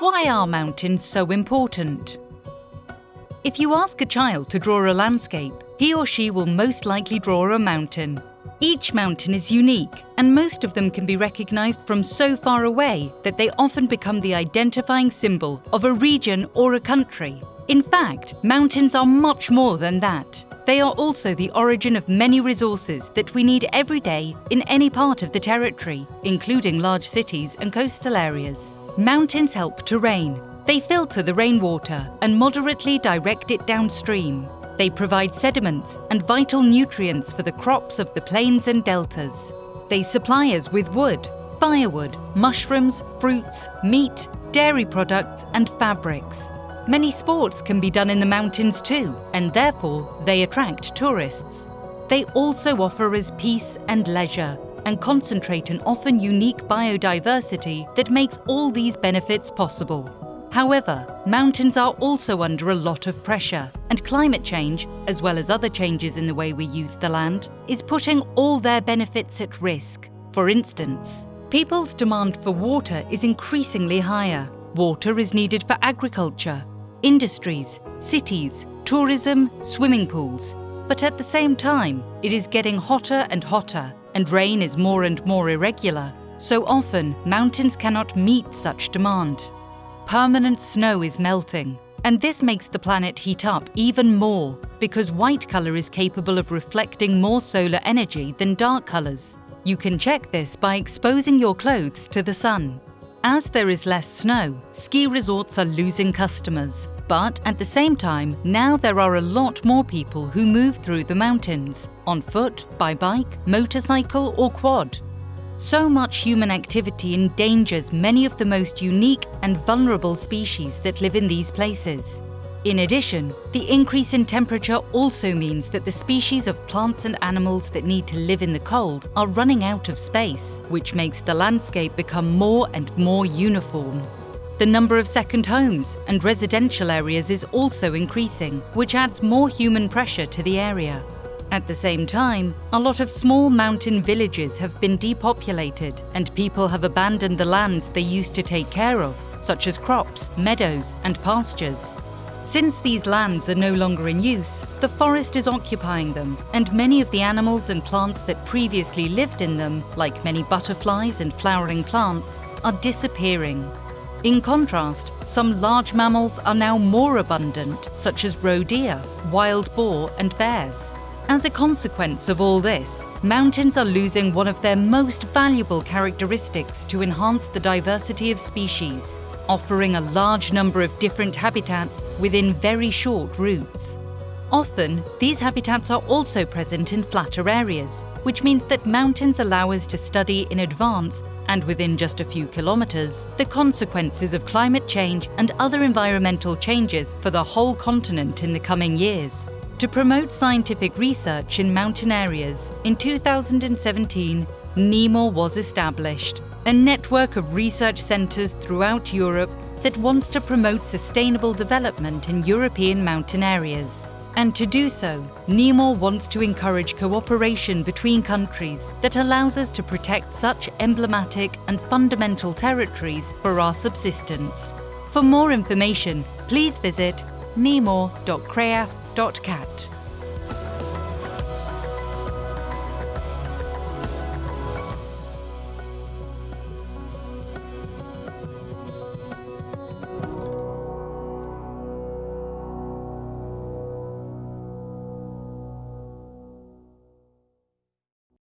Why are mountains so important? If you ask a child to draw a landscape, he or she will most likely draw a mountain. Each mountain is unique, and most of them can be recognized from so far away that they often become the identifying symbol of a region or a country. In fact, mountains are much more than that. They are also the origin of many resources that we need every day in any part of the territory, including large cities and coastal areas. Mountains help to rain. They filter the rainwater and moderately direct it downstream. They provide sediments and vital nutrients for the crops of the plains and deltas. They supply us with wood, firewood, mushrooms, fruits, meat, dairy products and fabrics. Many sports can be done in the mountains too, and therefore they attract tourists. They also offer us peace and leisure, and concentrate an often unique biodiversity that makes all these benefits possible. However, mountains are also under a lot of pressure, and climate change, as well as other changes in the way we use the land, is putting all their benefits at risk. For instance, people's demand for water is increasingly higher. Water is needed for agriculture, industries, cities, tourism, swimming pools. But at the same time, it is getting hotter and hotter, and rain is more and more irregular. So often, mountains cannot meet such demand permanent snow is melting. And this makes the planet heat up even more because white colour is capable of reflecting more solar energy than dark colours. You can check this by exposing your clothes to the sun. As there is less snow, ski resorts are losing customers. But at the same time, now there are a lot more people who move through the mountains, on foot, by bike, motorcycle or quad. So much human activity endangers many of the most unique and vulnerable species that live in these places. In addition, the increase in temperature also means that the species of plants and animals that need to live in the cold are running out of space, which makes the landscape become more and more uniform. The number of second homes and residential areas is also increasing, which adds more human pressure to the area. At the same time, a lot of small mountain villages have been depopulated and people have abandoned the lands they used to take care of, such as crops, meadows and pastures. Since these lands are no longer in use, the forest is occupying them, and many of the animals and plants that previously lived in them, like many butterflies and flowering plants, are disappearing. In contrast, some large mammals are now more abundant, such as roe deer, wild boar and bears. As a consequence of all this, mountains are losing one of their most valuable characteristics to enhance the diversity of species, offering a large number of different habitats within very short routes. Often, these habitats are also present in flatter areas, which means that mountains allow us to study in advance and within just a few kilometres, the consequences of climate change and other environmental changes for the whole continent in the coming years. To promote scientific research in mountain areas, in 2017, NEMOR was established, a network of research centres throughout Europe that wants to promote sustainable development in European mountain areas. And to do so, NEMOR wants to encourage cooperation between countries that allows us to protect such emblematic and fundamental territories for our subsistence. For more information, please visit nemor.creaf.cat.